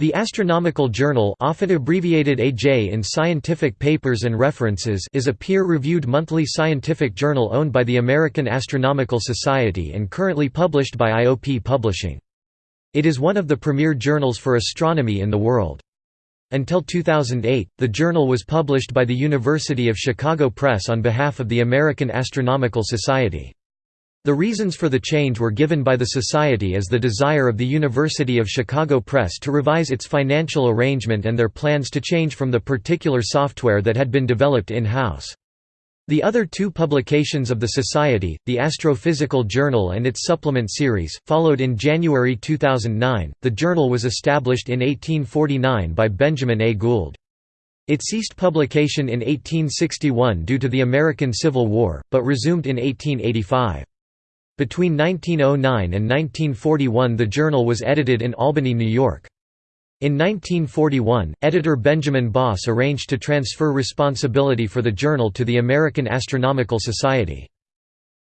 The Astronomical Journal often abbreviated AJ in scientific papers and references is a peer-reviewed monthly scientific journal owned by the American Astronomical Society and currently published by IOP Publishing. It is one of the premier journals for astronomy in the world. Until 2008, the journal was published by the University of Chicago Press on behalf of the American Astronomical Society. The reasons for the change were given by the Society as the desire of the University of Chicago Press to revise its financial arrangement and their plans to change from the particular software that had been developed in-house. The other two publications of the Society, the Astrophysical Journal and its supplement series, followed in January 2009. The journal was established in 1849 by Benjamin A. Gould. It ceased publication in 1861 due to the American Civil War, but resumed in 1885. Between 1909 and 1941 the journal was edited in Albany, New York. In 1941, editor Benjamin Boss arranged to transfer responsibility for the journal to the American Astronomical Society.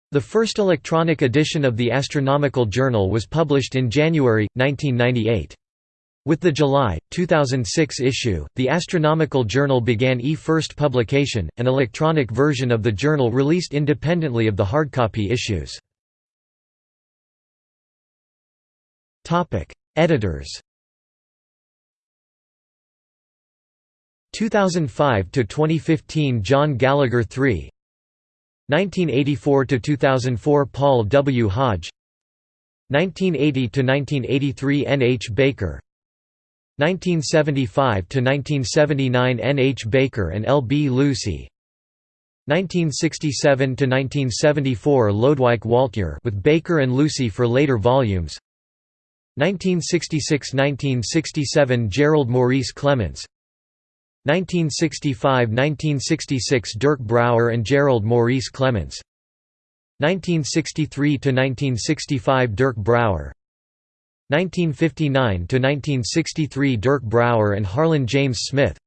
The first electronic edition of the Astronomical Journal was published in January, 1998. With the July, 2006 issue, the Astronomical Journal began e-first publication, an electronic version of the journal released independently of the hardcopy issues. Topic: Editors. 2005 to 2015 John Gallagher III 1984 to 2004 Paul W. Hodge. 1980 to 1983 N. H. Baker. 1975 to 1979 N. H. Baker and L. B. Lucy. 1967 to 1974 Lodewijk Woltjer with Baker and Lucy for later volumes 1966–1967 Gerald Maurice Clemence 1965–1966 Dirk Brouwer and Gerald Maurice Clemence 1963–1965 Dirk Brouwer 1959–1963 Dirk Brouwer and Harlan James Smith.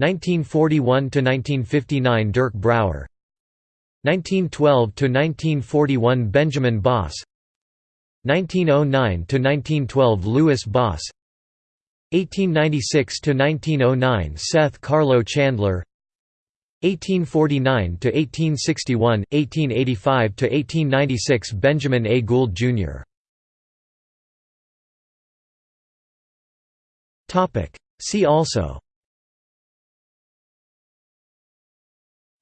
1941–1959 Dirk Brouwer 1912–1941 Benjamin Boss 1909–1912 Louis Boss. 1896–1909 Seth Carlo Chandler. 1849–1861, 1885–1896 Benjamin A. Gould, Jr. See also.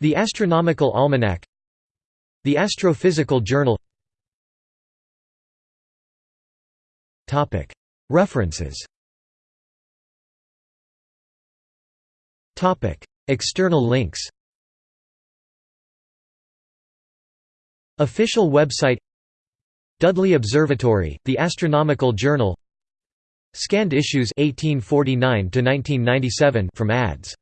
The Astronomical Almanac. The Astrophysical Journal References. External links. Official website. Dudley Observatory, The Astronomical Journal. Scanned issues 1849 to 1997 from ads